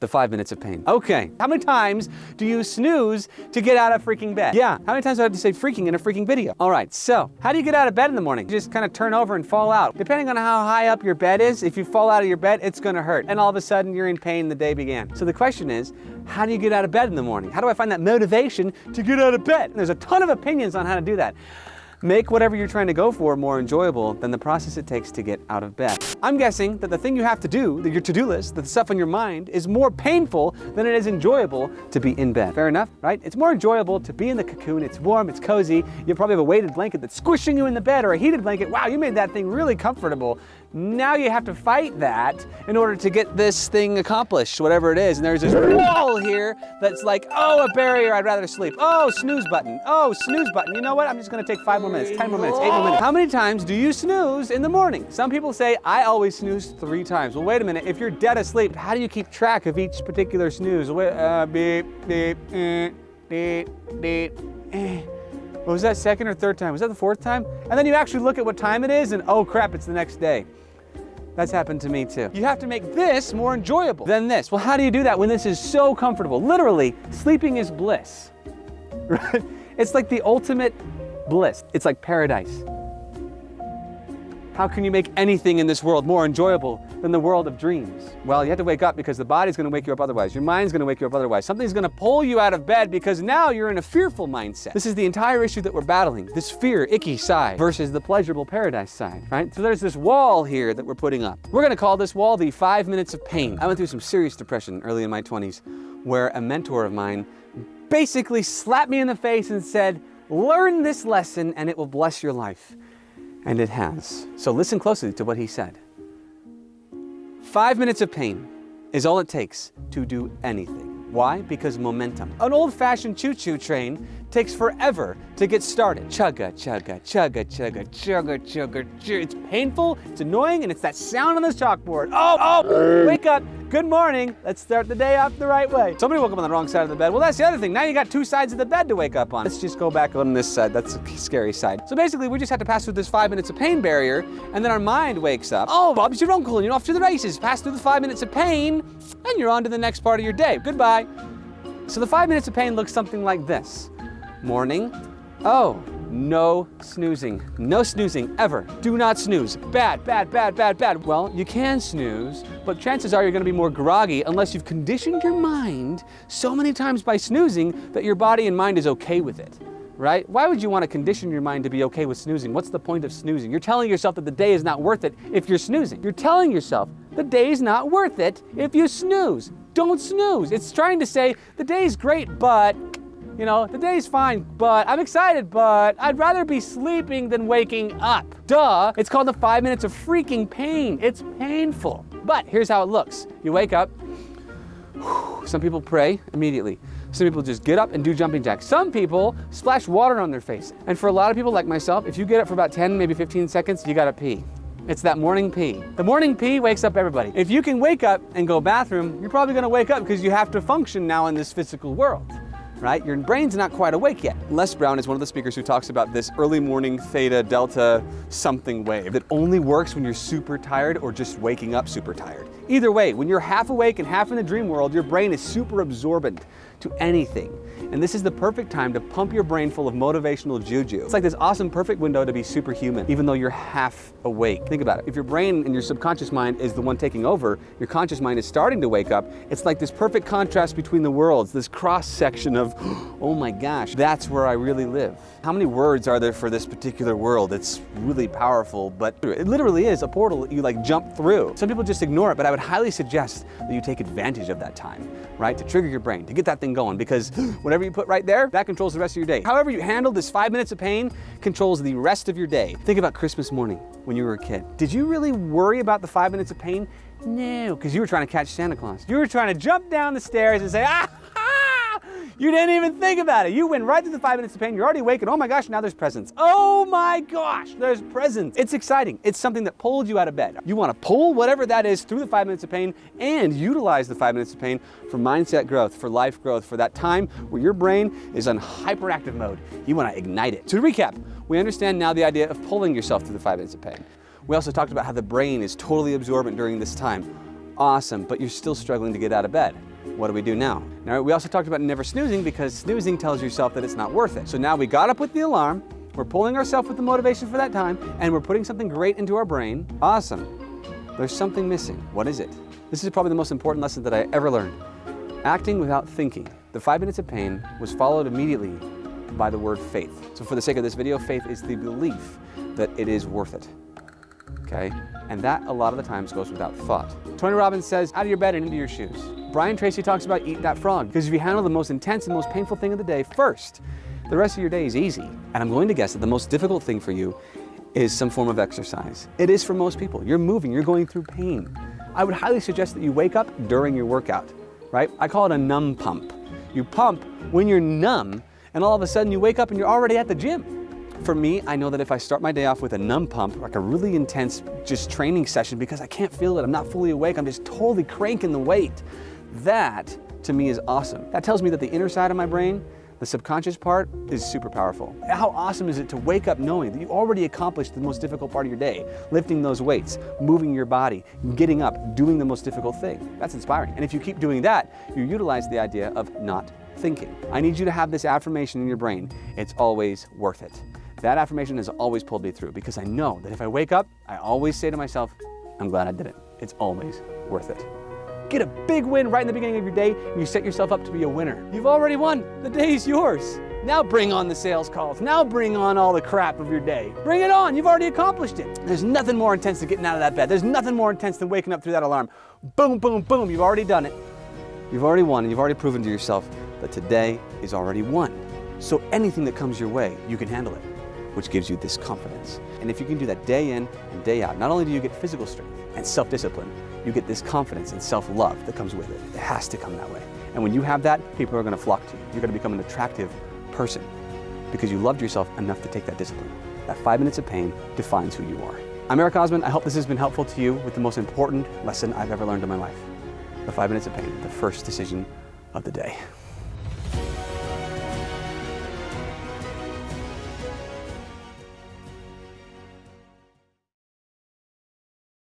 the five minutes of pain. Okay, how many times do you snooze to get out of freaking bed? Yeah, how many times do I have to say freaking in a freaking video? All right, so how do you get out of bed in the morning? You just kind of turn over and fall out. Depending on how high up your bed is, if you fall out of your bed, it's gonna hurt. And all of a sudden you're in pain, the day began. So the question is, how do you get out of bed in the morning? How do I find that motivation to get out of bed? And there's a ton of opinions on how to do that. Make whatever you're trying to go for more enjoyable than the process it takes to get out of bed. I'm guessing that the thing you have to do, that your to-do list, the stuff on your mind, is more painful than it is enjoyable to be in bed. Fair enough, right? It's more enjoyable to be in the cocoon, it's warm, it's cozy, you probably have a weighted blanket that's squishing you in the bed or a heated blanket. Wow, you made that thing really comfortable. Now you have to fight that in order to get this thing accomplished, whatever it is. And there's this wall here that's like, oh, a barrier, I'd rather sleep. Oh, snooze button. Oh, snooze button. You know what? I'm just gonna take five more minutes, 10 more minutes, eight more minutes. How many times do you snooze in the morning? Some people say, I always snooze three times. Well, wait a minute. If you're dead asleep, how do you keep track of each particular snooze? Wait, uh, beep, beep, eh, beep, beep, eh. What was that second or third time? Was that the fourth time? And then you actually look at what time it is and oh crap, it's the next day. That's happened to me too. You have to make this more enjoyable than this. Well, how do you do that when this is so comfortable? Literally, sleeping is bliss, right? It's like the ultimate bliss. It's like paradise. How can you make anything in this world more enjoyable than the world of dreams? Well, you have to wake up because the body's gonna wake you up otherwise. Your mind's gonna wake you up otherwise. Something's gonna pull you out of bed because now you're in a fearful mindset. This is the entire issue that we're battling. This fear, icky side versus the pleasurable paradise side, right? So there's this wall here that we're putting up. We're gonna call this wall the five minutes of pain. I went through some serious depression early in my 20s where a mentor of mine basically slapped me in the face and said, learn this lesson and it will bless your life. And it has. So listen closely to what he said. Five minutes of pain is all it takes to do anything. Why? Because momentum. An old-fashioned choo-choo train takes forever to get started. Chugga, chugga, chugga, chugga, chugga, chugga. It's painful, it's annoying, and it's that sound on the chalkboard. Oh, oh, wake up. Good morning. Let's start the day off the right way. Somebody woke up on the wrong side of the bed. Well, that's the other thing. Now you got two sides of the bed to wake up on. Let's just go back on this side. That's a scary side. So basically, we just have to pass through this five minutes of pain barrier, and then our mind wakes up. Oh, Bob's your uncle, and you're off to the races. Pass through the five minutes of pain, and you're on to the next part of your day. Goodbye. So the five minutes of pain looks something like this. Morning. Oh, no snoozing. No snoozing, ever. Do not snooze. Bad, bad, bad, bad, bad. Well, you can snooze, but chances are you're gonna be more groggy unless you've conditioned your mind so many times by snoozing that your body and mind is okay with it right? Why would you want to condition your mind to be okay with snoozing? What's the point of snoozing? You're telling yourself that the day is not worth it if you're snoozing. You're telling yourself the day's not worth it if you snooze. Don't snooze. It's trying to say the day's great, but you know, the day's fine, but I'm excited, but I'd rather be sleeping than waking up. Duh, it's called the five minutes of freaking pain. It's painful. But here's how it looks. You wake up, some people pray immediately. Some people just get up and do jumping jacks. Some people splash water on their face. And for a lot of people like myself, if you get up for about 10, maybe 15 seconds, you gotta pee. It's that morning pee. The morning pee wakes up everybody. If you can wake up and go bathroom, you're probably gonna wake up because you have to function now in this physical world right? Your brain's not quite awake yet. Les Brown is one of the speakers who talks about this early morning theta delta something wave that only works when you're super tired or just waking up super tired. Either way, when you're half awake and half in the dream world, your brain is super absorbent to anything. And this is the perfect time to pump your brain full of motivational juju. It's like this awesome perfect window to be superhuman, even though you're half awake. Think about it. If your brain and your subconscious mind is the one taking over, your conscious mind is starting to wake up, it's like this perfect contrast between the worlds, this cross section of, oh my gosh, that's where I really live. How many words are there for this particular world? It's really powerful, but it literally is a portal that you like jump through. Some people just ignore it, but I would highly suggest that you take advantage of that time, right? To trigger your brain, to get that thing going, because whatever you put right there, that controls the rest of your day. However you handle this five minutes of pain controls the rest of your day. Think about Christmas morning when you were a kid. Did you really worry about the five minutes of pain? No, because you were trying to catch Santa Claus. You were trying to jump down the stairs and say, ah, you didn't even think about it. You went right through the five minutes of pain. You're already awake and oh my gosh, now there's presents. Oh my gosh, there's presents. It's exciting. It's something that pulled you out of bed. You want to pull whatever that is through the five minutes of pain and utilize the five minutes of pain for mindset growth, for life growth, for that time where your brain is on hyperactive mode. You want to ignite it. To recap, we understand now the idea of pulling yourself through the five minutes of pain. We also talked about how the brain is totally absorbent during this time. Awesome, but you're still struggling to get out of bed. What do we do now? Now, we also talked about never snoozing because snoozing tells yourself that it's not worth it. So now we got up with the alarm, we're pulling ourselves with the motivation for that time, and we're putting something great into our brain. Awesome. There's something missing. What is it? This is probably the most important lesson that I ever learned. Acting without thinking. The five minutes of pain was followed immediately by the word faith. So for the sake of this video, faith is the belief that it is worth it. Okay? And that a lot of the times goes without thought. Tony Robbins says, out of your bed and into your shoes. Brian Tracy talks about eat that frog, because if you handle the most intense and most painful thing of the day first, the rest of your day is easy. And I'm going to guess that the most difficult thing for you is some form of exercise. It is for most people. You're moving, you're going through pain. I would highly suggest that you wake up during your workout, right? I call it a numb pump. You pump when you're numb, and all of a sudden you wake up and you're already at the gym. For me, I know that if I start my day off with a numb pump, like a really intense just training session because I can't feel it, I'm not fully awake, I'm just totally cranking the weight, that to me is awesome. That tells me that the inner side of my brain, the subconscious part, is super powerful. How awesome is it to wake up knowing that you already accomplished the most difficult part of your day, lifting those weights, moving your body, getting up, doing the most difficult thing. That's inspiring. And if you keep doing that, you utilize the idea of not thinking. I need you to have this affirmation in your brain. It's always worth it. That affirmation has always pulled me through because I know that if I wake up, I always say to myself, I'm glad I did it. It's always worth it. Get a big win right in the beginning of your day and you set yourself up to be a winner. You've already won. The day is yours. Now bring on the sales calls. Now bring on all the crap of your day. Bring it on. You've already accomplished it. There's nothing more intense than getting out of that bed. There's nothing more intense than waking up through that alarm. Boom, boom, boom. You've already done it. You've already won and you've already proven to yourself that today is already won. So anything that comes your way, you can handle it which gives you this confidence. And if you can do that day in and day out, not only do you get physical strength and self-discipline, you get this confidence and self-love that comes with it. It has to come that way. And when you have that, people are going to flock to you. You're going to become an attractive person because you loved yourself enough to take that discipline. That five minutes of pain defines who you are. I'm Eric Osman. I hope this has been helpful to you with the most important lesson I've ever learned in my life. The five minutes of pain, the first decision of the day.